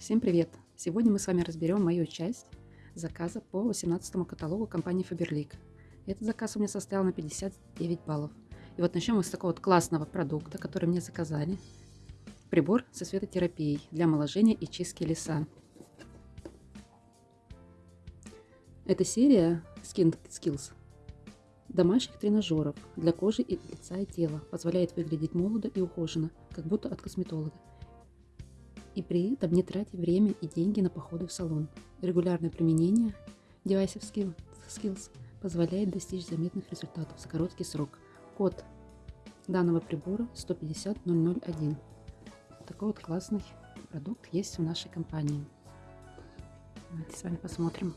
Всем привет! Сегодня мы с вами разберем мою часть заказа по 18 каталогу компании Faberlic. Этот заказ у меня состоял на 59 баллов. И вот начнем мы с такого вот классного продукта, который мне заказали. Прибор со светотерапией для омоложения и чистки лица. Это серия Skin Skills домашних тренажеров для кожи и лица и тела. Позволяет выглядеть молодо и ухоженно, как будто от косметолога и при этом не тратя время и деньги на походы в салон. Регулярное применение девайсов Skills позволяет достичь заметных результатов за короткий срок. Код данного прибора 150001. Такой вот классный продукт есть в нашей компании. Давайте с вами посмотрим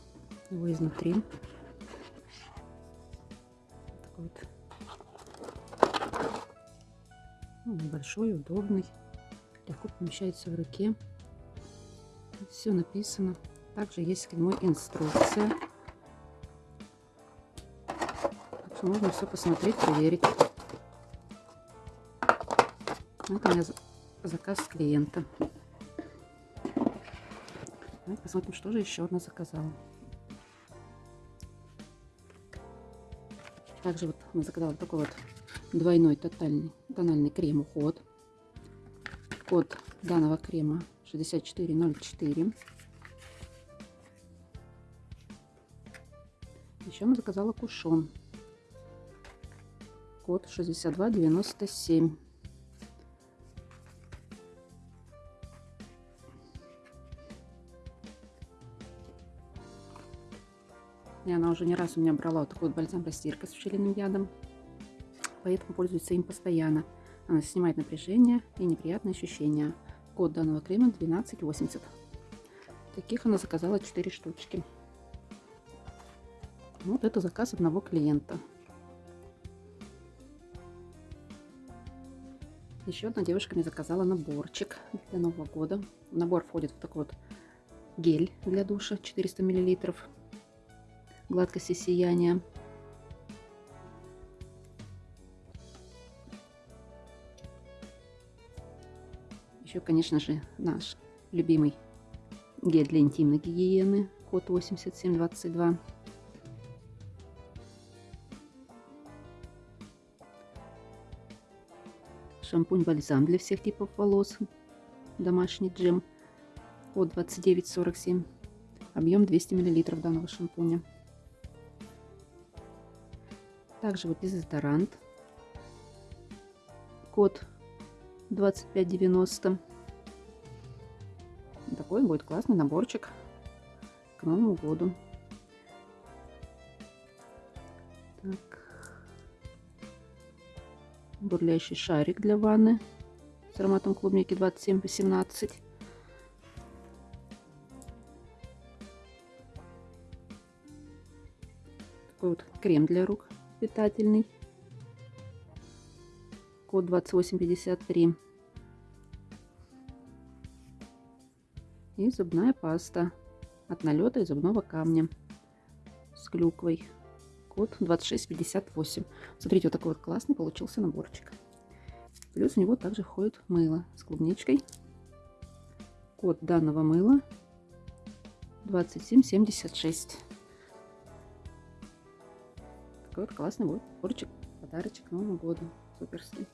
его изнутри. Такой вот ну, небольшой, удобный легко помещается в руке. Все написано. Также есть нему инструкция. Так что можно все посмотреть, проверить. Это у меня заказ клиента. Давайте посмотрим, что же еще она заказала. Также вот она заказала такой вот двойной тотальный тональный крем уход код данного крема 6404. Еще заказала кушон. Код 6297. И она уже не раз у меня брала вот такой вот бальзам растирка с пчелиным ядом. Поэтому пользуется им постоянно. Она снимает напряжение и неприятные ощущения. Код данного крема 1280. Таких она заказала 4 штучки. Вот это заказ одного клиента. Еще одна девушка мне заказала наборчик для Нового года. В набор входит вот такой вот гель для душа 400 мл. Гладкость и Еще, конечно же, наш любимый гель для интимной гигиены, код 8722. Шампунь-бальзам для всех типов волос, домашний джем, код 2947, объем 200 мл данного шампуня. Также вот дезодорант, код 25,90. Такой будет классный наборчик к Новому году. Так. Бурлящий шарик для ванны с ароматом клубники 27 по 17. Такой вот крем для рук питательный код 2853. И зубная паста от налета и зубного камня с клюквой. Код 2658. Смотрите, вот такой вот классный получился наборчик. Плюс у него также входит мыло с клубничкой. Код данного мыла 2776. Такой вот классный наборчик, подарочек к Новому году. Суперский.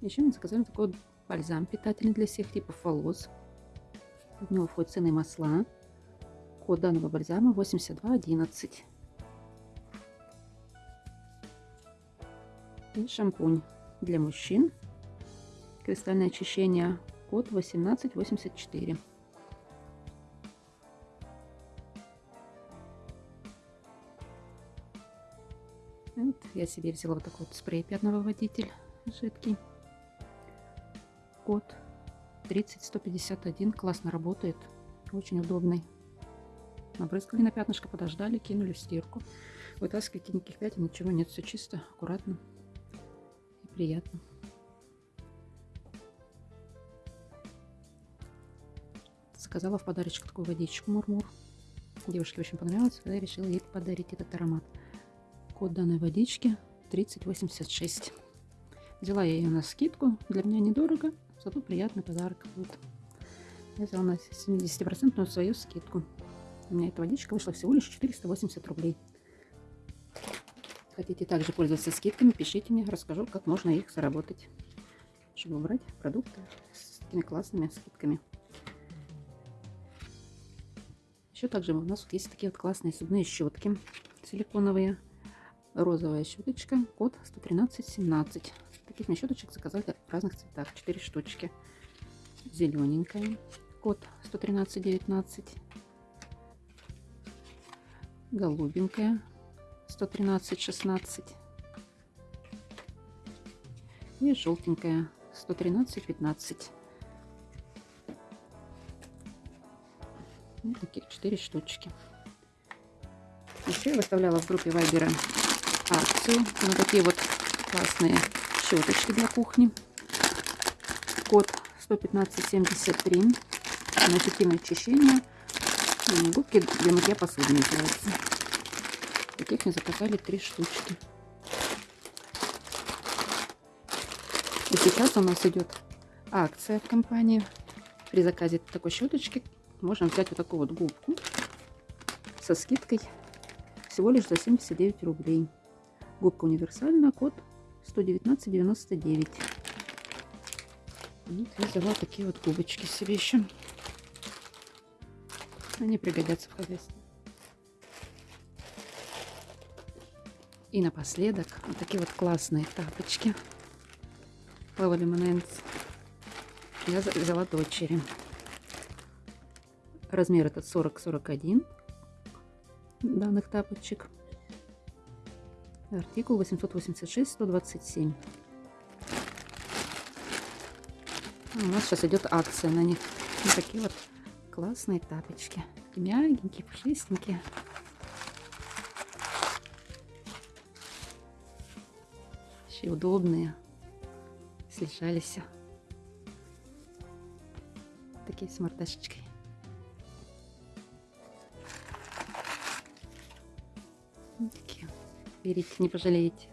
Еще мы заказали такой бальзам питательный для всех типов волос. В него входят ценные масла. Код данного бальзама 8211. И шампунь для мужчин. Кристальное очищение. Код 1884. Вот я себе взяла вот такой вот спрей пятновыводитель жидкий код 30151. Классно работает. Очень удобный. Набрызгали на пятнышко, подождали, кинули в стирку. Вытаскивайте никаких пятен, ничего нет. Все чисто, аккуратно и приятно. Заказала в подарочек такую водичку Мурмур. Девушке очень понравилось, я решила ей подарить этот аромат. Код данной водички 3086. Взяла я ее на скидку. Для меня недорого. Зато приятный подарок будет. Я взяла на 70% свою скидку. У меня эта водичка вышла всего лишь 480 рублей. Хотите также пользоваться скидками, пишите мне, расскажу, как можно их заработать, чтобы брать продукты с такими классными скидками. Еще также у нас вот есть такие вот классные зубные щетки силиконовые. Розовая щеточка, код 11317. Таких мне щеточек заказали в разных цветах, 4 штучки. Зелененькая, код 11319. Голубенькая, 11316. И желтенькая, 11315. Вот таких 4 штучки. Еще я выставляла в группе Вайбера акцию на такие вот классные щеточки для кухни. Код 11573 на эффективное очищение губки для мытья посуды называется. Таких мне заказали три штучки. И сейчас у нас идет акция в компании. При заказе такой щеточки можно взять вот такую вот губку со скидкой всего лишь за 79 рублей. Губка универсальная, код 119,99. Вот я взяла такие вот губочки себе еще. Они пригодятся в хозяйстве. И напоследок вот такие вот классные тапочки. Левели Моненс. Я взяла дочери. Размер этот 40-41 данных тапочек. Артикул 886-127. У нас сейчас идет акция на них. Вот такие вот классные тапочки. Мягенькие, пушистенькие. Еще удобные. Слежались. Такие с мордашечкой. Берите, не пожалеете.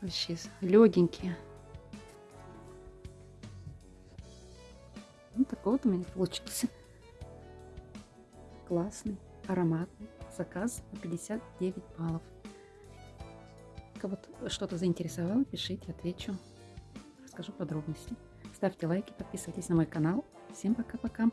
Вообще легенькие. Вот такой вот у меня получился. Классный, ароматный заказ на 59 баллов. Кого-то что-то заинтересовало, пишите, отвечу. Расскажу подробности. Ставьте лайки, подписывайтесь на мой канал. Всем пока-пока.